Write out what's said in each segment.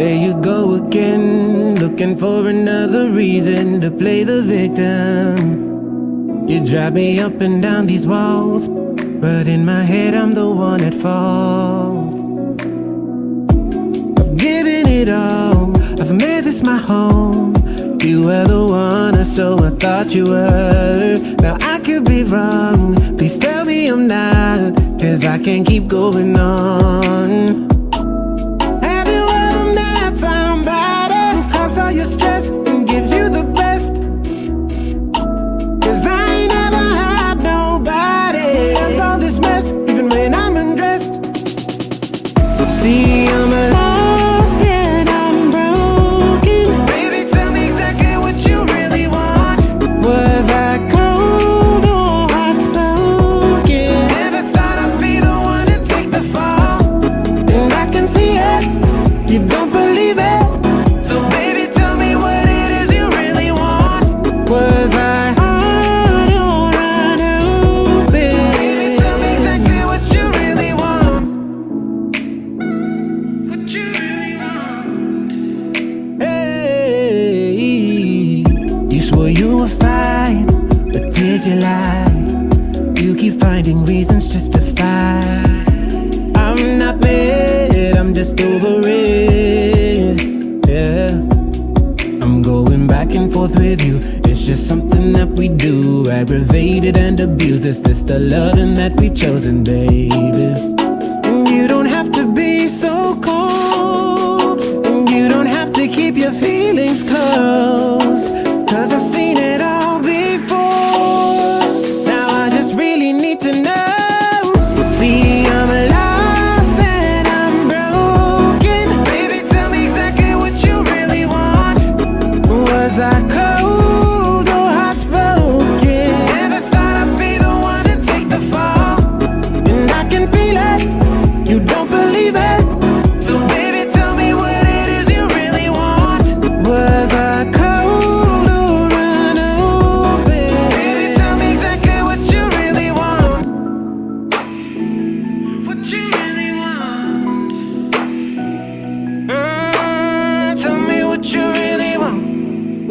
There you go again, looking for another reason to play the victim. You drive me up and down these walls, but in my head I'm the one at fault. I've given it all, I've made this my home. You were the one, or so I thought you were. Now I could be wrong, please tell me I'm not, cause I can't keep going on. I'm lost you lie? You keep finding reasons just to fight. I'm not mad, I'm just over it. Yeah. I'm going back and forth with you. It's just something that we do. Aggravated and abused. Is this the loving that we've chosen, baby?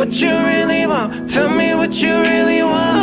What you really want. Tell me what you really want.